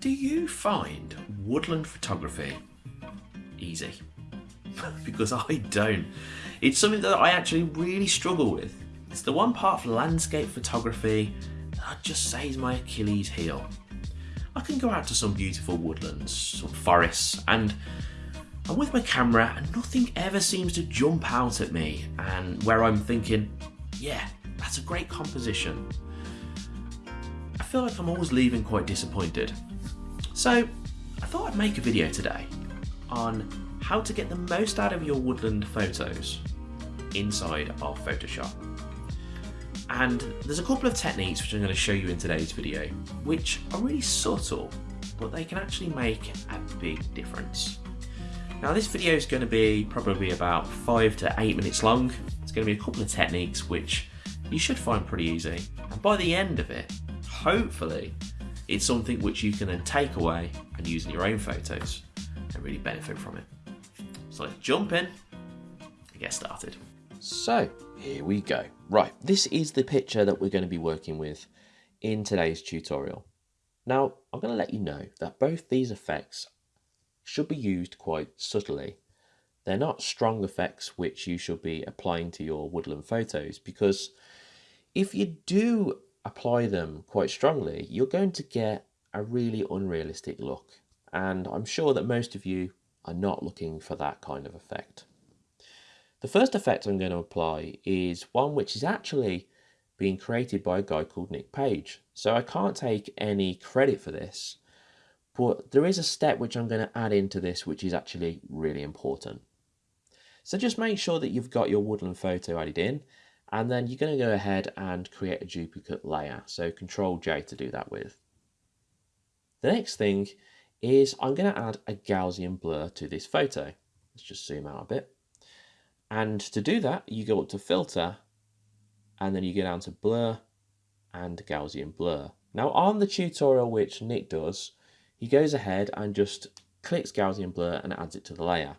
Do you find woodland photography easy? because I don't. It's something that I actually really struggle with. It's the one part of landscape photography that just says my Achilles heel. I can go out to some beautiful woodlands, some forests, and I'm with my camera and nothing ever seems to jump out at me and where I'm thinking, yeah, that's a great composition. I feel like I'm always leaving quite disappointed. So I thought I'd make a video today on how to get the most out of your woodland photos inside of Photoshop. And there's a couple of techniques which I'm going to show you in today's video, which are really subtle, but they can actually make a big difference. Now this video is going to be probably about five to eight minutes long. It's going to be a couple of techniques which you should find pretty easy. And by the end of it, hopefully, it's something which you can then take away and use in your own photos and really benefit from it. So let's jump in and get started. So here we go. Right, this is the picture that we're going to be working with in today's tutorial. Now, I'm going to let you know that both these effects should be used quite subtly. They're not strong effects which you should be applying to your woodland photos because if you do apply them quite strongly, you're going to get a really unrealistic look. And I'm sure that most of you are not looking for that kind of effect. The first effect I'm going to apply is one which is actually being created by a guy called Nick Page. So I can't take any credit for this, but there is a step which I'm going to add into this which is actually really important. So just make sure that you've got your woodland photo added in and then you're going to go ahead and create a duplicate layer. So Control J to do that with. The next thing is I'm going to add a Gaussian blur to this photo. Let's just zoom out a bit. And to do that, you go up to filter and then you go down to blur and Gaussian blur. Now on the tutorial which Nick does, he goes ahead and just clicks Gaussian blur and adds it to the layer.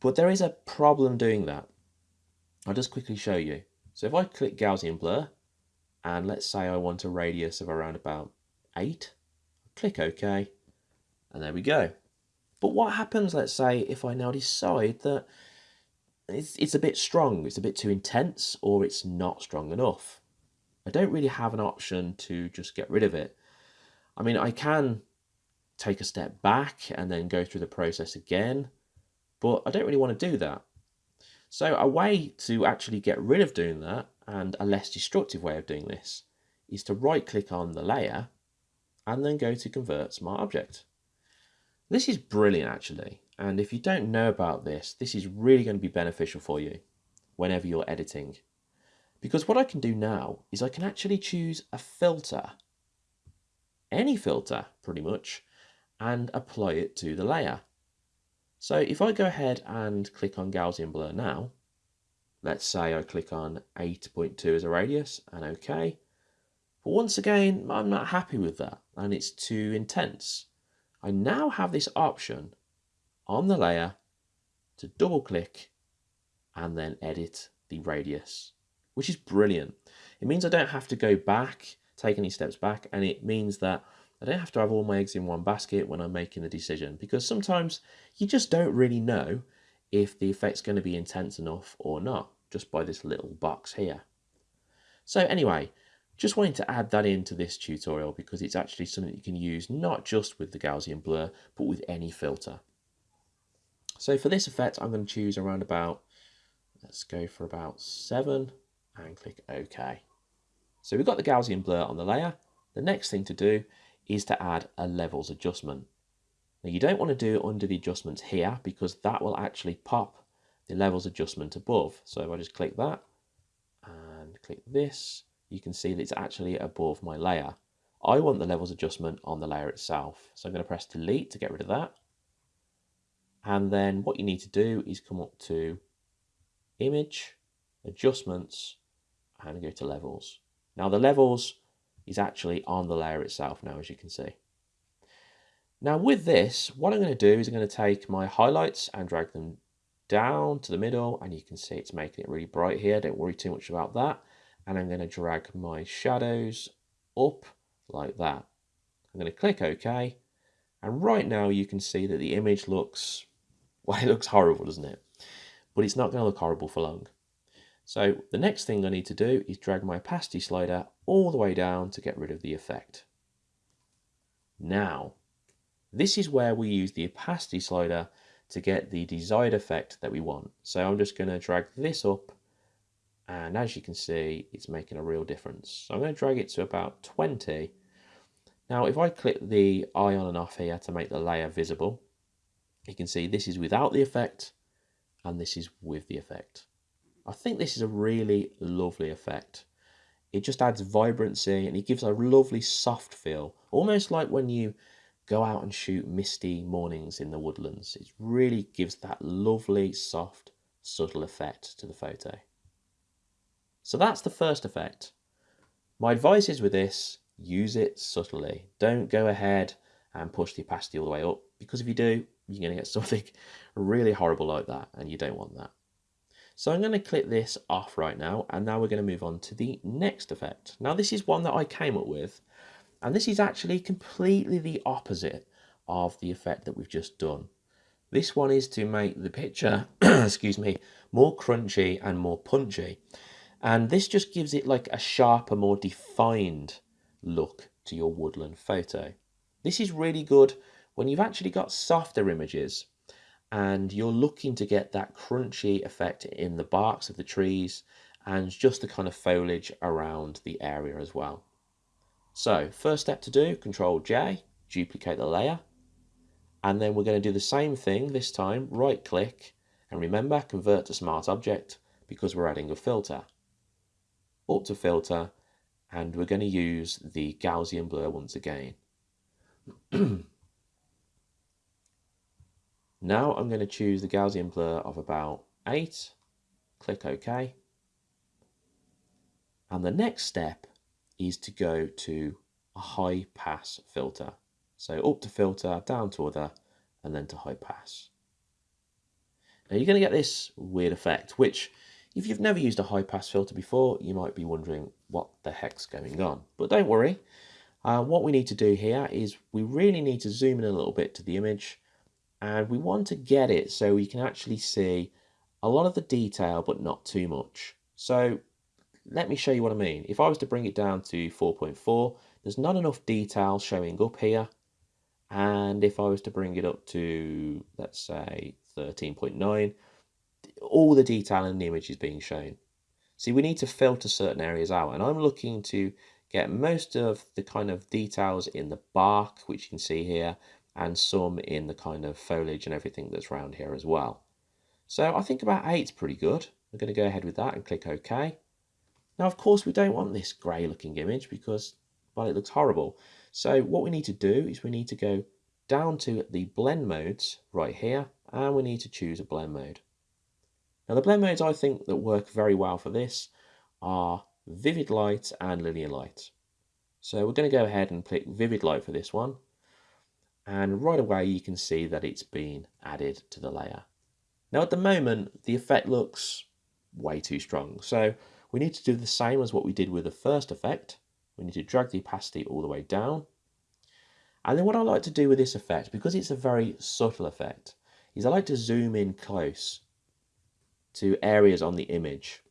But there is a problem doing that. I'll just quickly show you. So if I click Gaussian blur and let's say I want a radius of around about 8, click OK and there we go. But what happens, let's say, if I now decide that it's, it's a bit strong, it's a bit too intense, or it's not strong enough. I don't really have an option to just get rid of it. I mean, I can take a step back and then go through the process again, but I don't really want to do that. So a way to actually get rid of doing that, and a less destructive way of doing this, is to right click on the layer and then go to convert smart object. This is brilliant actually. And if you don't know about this, this is really going to be beneficial for you whenever you're editing. Because what I can do now is I can actually choose a filter, any filter pretty much, and apply it to the layer. So if I go ahead and click on Gaussian blur now, let's say I click on 8.2 as a radius and OK. But once again, I'm not happy with that and it's too intense. I now have this option on the layer to double click and then edit the radius, which is brilliant. It means I don't have to go back, take any steps back, and it means that I don't have to have all my eggs in one basket when I'm making the decision because sometimes you just don't really know if the effect's going to be intense enough or not, just by this little box here. So anyway, just wanted to add that into this tutorial because it's actually something you can use not just with the Gaussian blur, but with any filter. So for this effect, I'm going to choose around about, let's go for about 7 and click OK. So we've got the Gaussian blur on the layer. The next thing to do is to add a levels adjustment. Now you don't want to do it under the adjustments here because that will actually pop the levels adjustment above. So if I just click that and click this, you can see that it's actually above my layer. I want the levels adjustment on the layer itself. So I'm going to press delete to get rid of that. And then what you need to do is come up to image, adjustments, and go to levels. Now the levels is actually on the layer itself now, as you can see. Now with this, what I'm going to do is I'm going to take my highlights and drag them down to the middle, and you can see it's making it really bright here. Don't worry too much about that. And I'm going to drag my shadows up like that. I'm going to click OK, And right now you can see that the image looks, well, it looks horrible, doesn't it? But it's not going to look horrible for long. So the next thing I need to do is drag my opacity slider all the way down to get rid of the effect. Now, this is where we use the opacity slider to get the desired effect that we want. So I'm just going to drag this up and as you can see it's making a real difference. So I'm going to drag it to about 20. Now if I click the eye on and off here to make the layer visible, you can see this is without the effect and this is with the effect. I think this is a really lovely effect. It just adds vibrancy and it gives a lovely soft feel, almost like when you go out and shoot misty mornings in the woodlands. It really gives that lovely, soft, subtle effect to the photo. So that's the first effect. My advice is with this, use it subtly. Don't go ahead and push the opacity all the way up because if you do, you're going to get something really horrible like that and you don't want that. So I'm going to click this off right now and now we're going to move on to the next effect. Now this is one that I came up with and this is actually completely the opposite of the effect that we've just done. This one is to make the picture, excuse me, more crunchy and more punchy. And this just gives it like a sharper, more defined look to your woodland photo. This is really good when you've actually got softer images and you're looking to get that crunchy effect in the barks of the trees and just the kind of foliage around the area as well. So first step to do, Control J, duplicate the layer. And then we're going to do the same thing this time, right click, and remember, convert to smart object because we're adding a filter. Up to filter, and we're going to use the Gaussian blur once again. Now I'm going to choose the Gaussian blur of about 8, click OK. And the next step is to go to a high pass filter. So up to filter, down to other, and then to high pass. Now you're going to get this weird effect, which if you've never used a high pass filter before, you might be wondering what the heck's going on. But don't worry, uh, what we need to do here is we really need to zoom in a little bit to the image and we want to get it so we can actually see a lot of the detail but not too much. So let me show you what I mean. If I was to bring it down to 4.4, there's not enough detail showing up here. And if I was to bring it up to, let's say, 13.9, all the detail in the image is being shown. See, we need to filter certain areas out. And I'm looking to get most of the kind of details in the bark, which you can see here, and some in the kind of foliage and everything that's around here as well. So I think about is pretty good. We're going to go ahead with that and click OK. Now, of course, we don't want this grey looking image because, well, it looks horrible. So what we need to do is we need to go down to the blend modes right here, and we need to choose a blend mode. Now, the blend modes I think that work very well for this are vivid light and linear light. So we're going to go ahead and click vivid light for this one and right away you can see that it's been added to the layer. Now at the moment the effect looks way too strong so we need to do the same as what we did with the first effect. We need to drag the opacity all the way down and then what I like to do with this effect because it's a very subtle effect is I like to zoom in close to areas on the image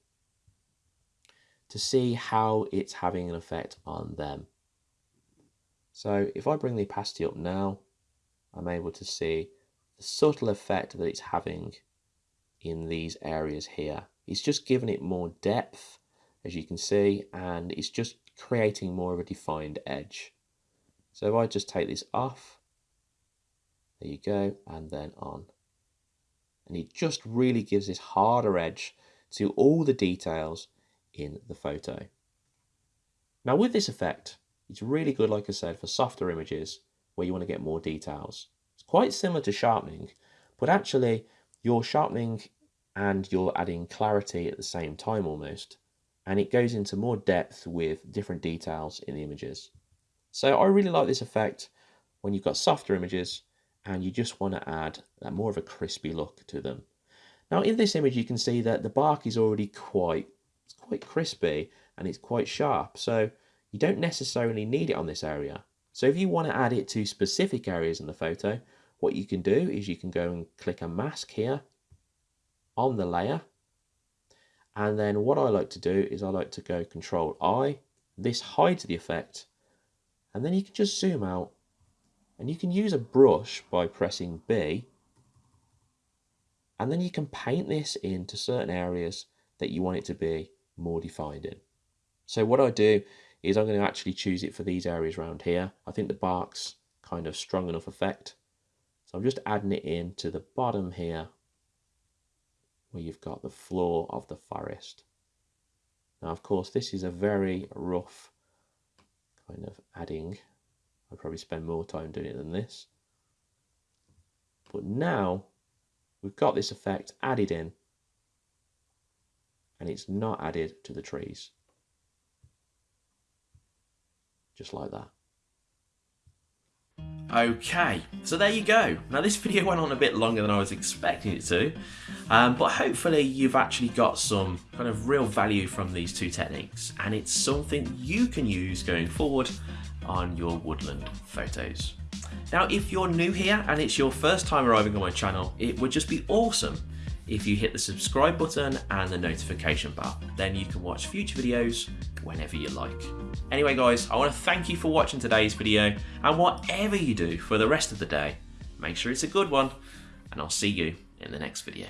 to see how it's having an effect on them. So if I bring the opacity up now, I'm able to see the subtle effect that it's having in these areas here. It's just giving it more depth, as you can see, and it's just creating more of a defined edge. So if I just take this off, there you go, and then on. And it just really gives this harder edge to all the details in the photo. Now with this effect, it's really good, like I said, for softer images where you want to get more details. It's quite similar to sharpening, but actually you're sharpening and you're adding clarity at the same time almost. And it goes into more depth with different details in the images. So I really like this effect when you've got softer images and you just want to add more of a crispy look to them. Now in this image you can see that the bark is already quite, it's quite crispy and it's quite sharp. So you don't necessarily need it on this area. So if you want to add it to specific areas in the photo, what you can do is you can go and click a mask here on the layer. And then what I like to do is I like to go control I. This hides the effect. And then you can just zoom out and you can use a brush by pressing B. And then you can paint this into certain areas that you want it to be more defined in. So what I do is I'm going to actually choose it for these areas around here. I think the bark's kind of strong enough effect. So I'm just adding it in to the bottom here where you've got the floor of the forest. Now, of course, this is a very rough kind of adding. I'd probably spend more time doing it than this. But now we've got this effect added in and it's not added to the trees. Just like that. Okay, so there you go. Now this video went on a bit longer than I was expecting it to, um, but hopefully you've actually got some kind of real value from these two techniques and it's something you can use going forward on your woodland photos. Now if you're new here and it's your first time arriving on my channel, it would just be awesome if you hit the subscribe button and the notification bell. Then you can watch future videos whenever you like. Anyway guys, I want to thank you for watching today's video and whatever you do for the rest of the day, make sure it's a good one and I'll see you in the next video.